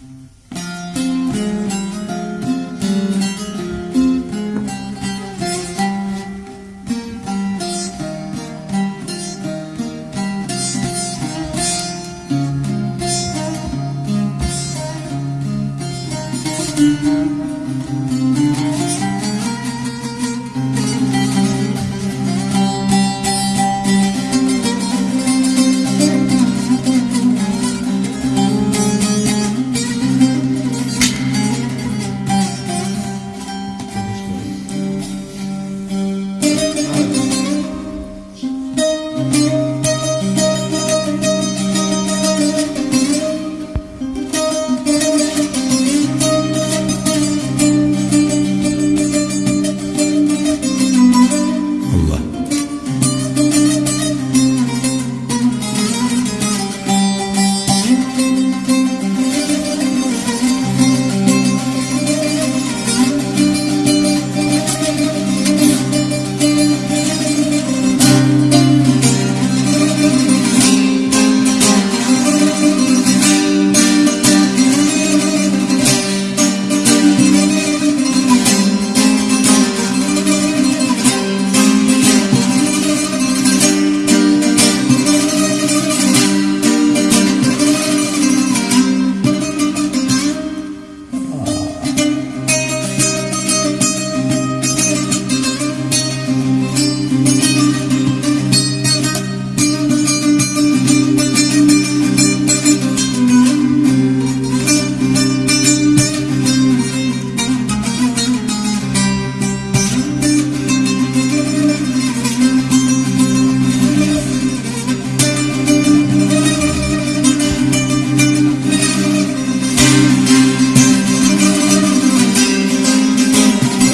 Thank mm -hmm. you.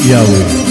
Yahweh.